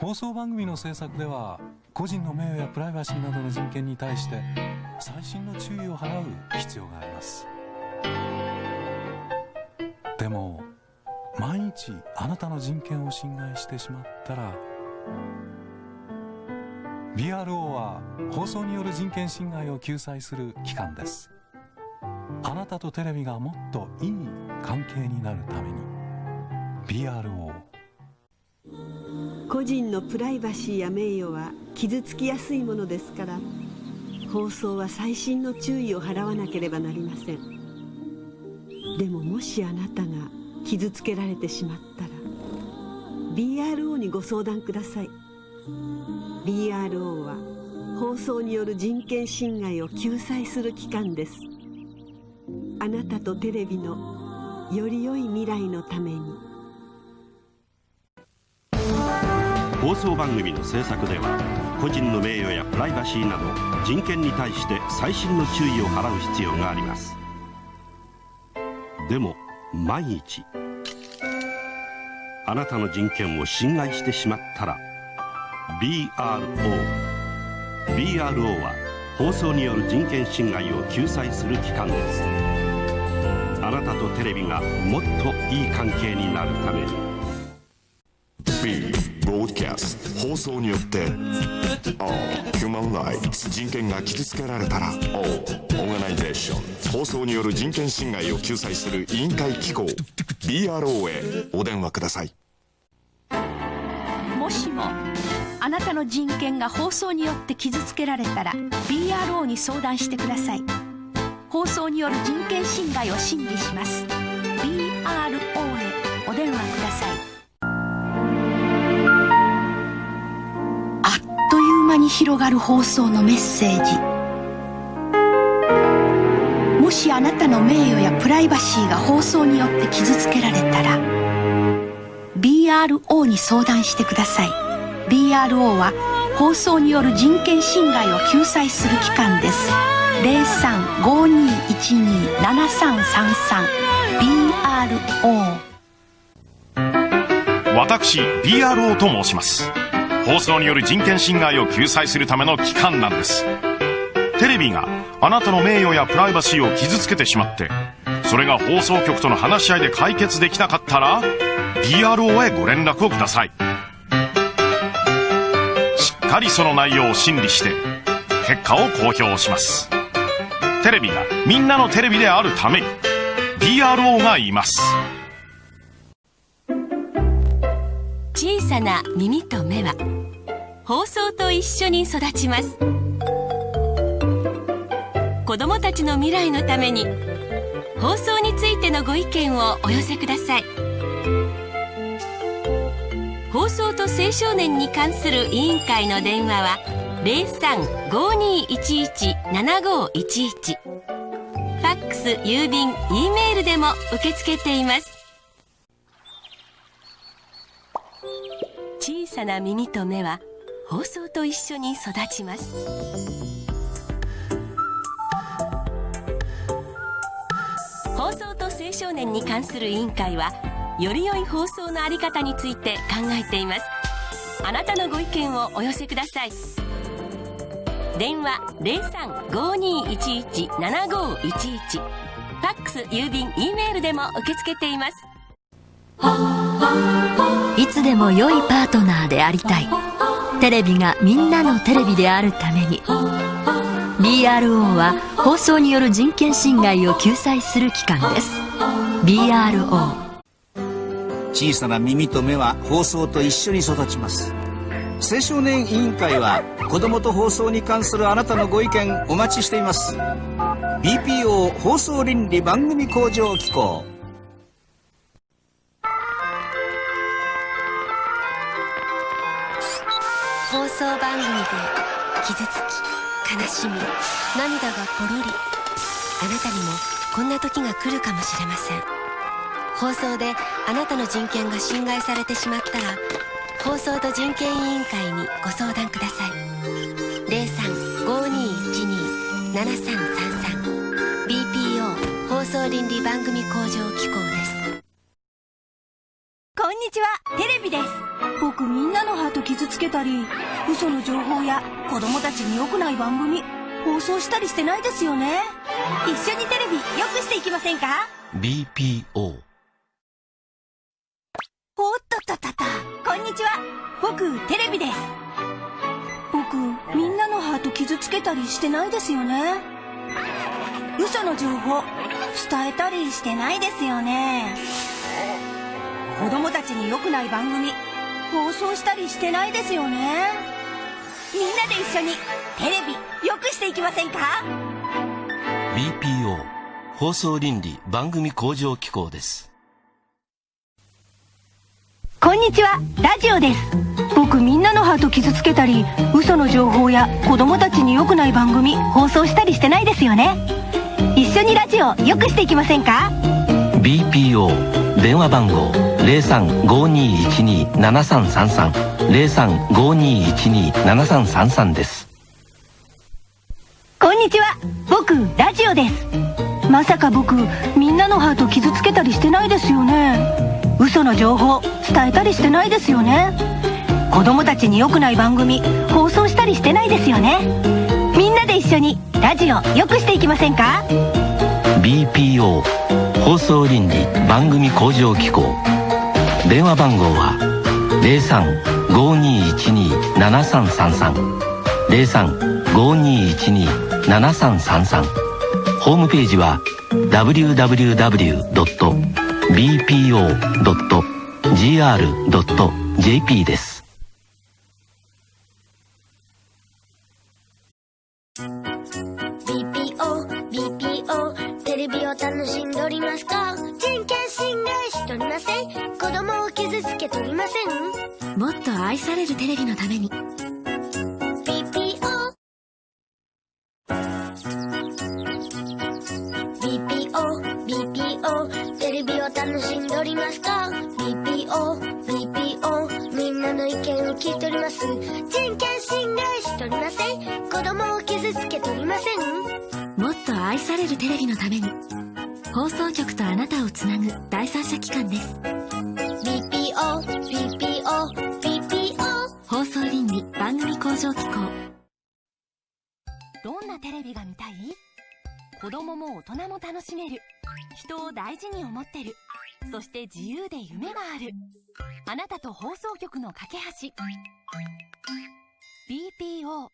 放送番組の制作では個人の名誉やプライバシーなどの人権に対して細心の注意を払う必要があります。でも毎日あなたの人権を侵害してしまったら BRO は放送による人権侵害を救済する機関です。あなたとテレビがもっといい関係になるために BRO 個人のプライバシーや名誉は傷つきやすいものですから放送は細心の注意を払わなければなりません。でももしあなたが傷つけられてしまったら BRO にご相談ください。BRO は放送による人権侵害を救済する機関です。あなたとテレビのより良い未来のために。放送番組の制作では個人の名誉やプライバシーなど人権に対して細心の注意を払う必要があります。でも万一あなたの人権を侵害してしまったら BRO BRO は放送による人権侵害を救済する機関です。あなたとテレビがもっといい関係になるために。放送によって O ヒューマンライツ人権が傷つけられたら O オーガナイゼーション放送による人権侵害を救済する委員会機構 BRO へお電話ください。もしもあなたの人権が放送によって傷つけられたら BRO に相談してください。放送による人権侵害を審理します。BRO 広がる放送のメッセージ。もしあなたの名誉やプライバシーが放送によって傷つけられたら BRO に相談してください。BRO は放送による人権侵害を救済する機関です。0352127333 BRO 私 BRO と申します。放送による人権侵害を救済するための機関なんです。テレビがあなたの名誉やプライバシーを傷つけてしまってそれが放送局との話し合いで解決できなかったら BRO へご連絡をください。しっかりその内容を審理して結果を公表します。テレビがみんなのテレビであるために BRO がいます。小さな耳と目は放送と一緒に育ちます。子どもたちの未来のために放送についてのご意見をお寄せください。放送と青少年に関する委員会の電話は0352117511ファックス郵便 E メールでも受け付けています。小さな耳と目は放送と一緒に育ちます。放送と青少年に関する委員会はより良い放送のあり方について考えています。あなたのご意見をお寄せください。電話0352117511ファックス郵便 E メールでも受け付けています。いつでも良いパートナーでありたい。テレビがみんなのテレビであるために。BRO は放送による人権侵害を救済する機関です。BRO 小さな耳と目は放送と一緒に育ちます。青少年委員会は子供と放送に関するあなたのご意見お待ちしています。BPO 放送倫理番組向上機構。放送番組で傷つき悲しみ涙がポロリあなたにもこんな時が来るかもしれません。放送であなたの人権が侵害されてしまったら放送と人権委員会にご相談ください。0352127333 BPO 放送倫理番組向上機構です。にちは。テレビです。僕みんなのハート傷つけたり嘘の情報や子供たちに良くない番組放送したりしてないですよね。一緒にテレビ良くしていきませんか？BPO おっとっとっとっと。こんにちは。僕テレビです。僕みんなのハート傷つけたりしてないですよね。嘘の情報伝えたりしてないですよね子供たちに良くない番組放送したりしてないですよね？みんなで一緒にテレビ良くしていきませんか？BPO 放送倫理番組向上機構です。こんにちはラジオです。僕みんなのハート傷つけたり嘘の情報や子供たちに良くない番組放送したりしてないですよね？一緒にラジオ良くしていきませんか？BPO 電話番号0352127333 0352127333です。こんにちは。僕ラジオです。まさか僕みんなのハート傷つけたりしてないですよね。嘘の情報伝えたりしてないですよね。子供たちに良くない番組放送したりしてないですよね。みんなで一緒にラジオ良くしていきませんか？BPO 放送倫理番組向上機構電話番号は0352127333 0352127333ホームページは www.bpo.gr.jp です。BPO、BPO、テレビを楽しんでおりますか？愛されるテレビのために。BPO、BPO、BPO、テレビを楽しんでおりますか？BPO、BPO、みんなの意見を聞いております。人権侵害しとりません。子供を傷つけとりません。もっと愛されるテレビのために。放送局とあなたをつなぐ第三者機関です。BPO、BPO。番組工場機構。どんなテレビが見たい？子供も大人も楽しめる。人を大事に思ってる。そして自由で夢がある。あなたと放送局の架け橋。BPO